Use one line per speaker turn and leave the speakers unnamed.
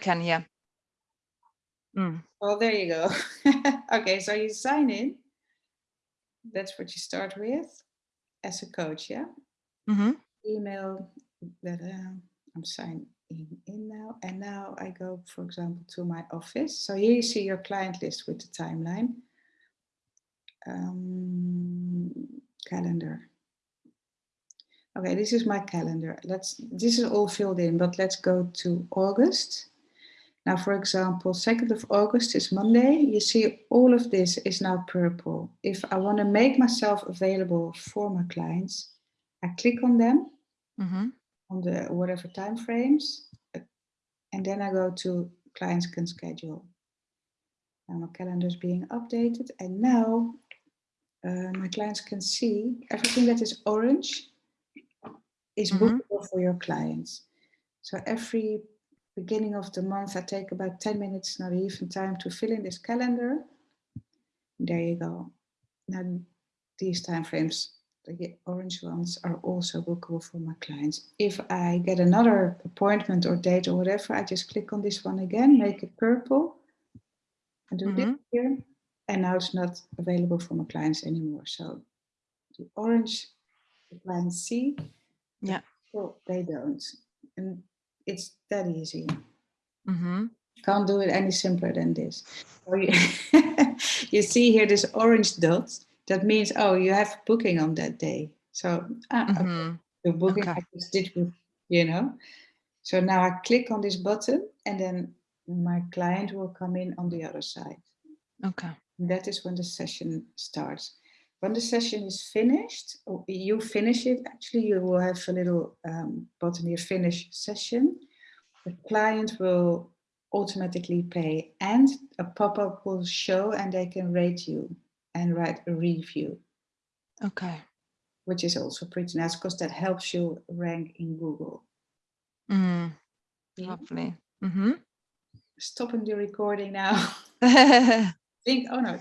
can, yeah. Mm.
Well, there you go. okay, so you sign in. That's what you start with as a coach, yeah?
hmm
Email that uh, I'm signing in now. And now I go, for example, to my office. So here you see your client list with the timeline. Um, calendar. Okay, this is my calendar. Let's, this is all filled in, but let's go to August. Now, for example, 2nd of August is Monday. You see all of this is now purple. If I want to make myself available for my clients, I click on them
hmm
on the whatever time frames, and then I go to clients can schedule. Now my calendar is being updated, and now uh, my clients can see everything that is orange is
Mhm.
bookable for your clients. So every beginning of the month, I take about 10 minutes, not even time to fill in this calendar. There you go. Now these time frames, the orange ones are also bookable for my clients. If I get another appointment or date or whatever, I just click on this one again, make it purple, and do this
Mhm.
here. And now it's not available for my clients anymore. So the orange, the clients see,
Yeah.
well, they don't. And it's that easy.
Mm -hmm.
Can't do it any simpler than this. So you, you see here this orange dot. That means, oh, you have booking on that day. So ah, okay,
hmm
the booking
Okay.
I just did you know. So now I click on this button and then my client will come in on the other side.
Okay.
That is when the session starts. When the session is finished, you finish it, actually you will have a little um, button here, finish session. The client will automatically pay and a pop-up will show and they can rate you and write a review,
Okay.
which is also pretty nice because that helps you rank in Google.
Mm.
Yeah.
Lovely. hmm
Stopping the recording now. Think, oh no,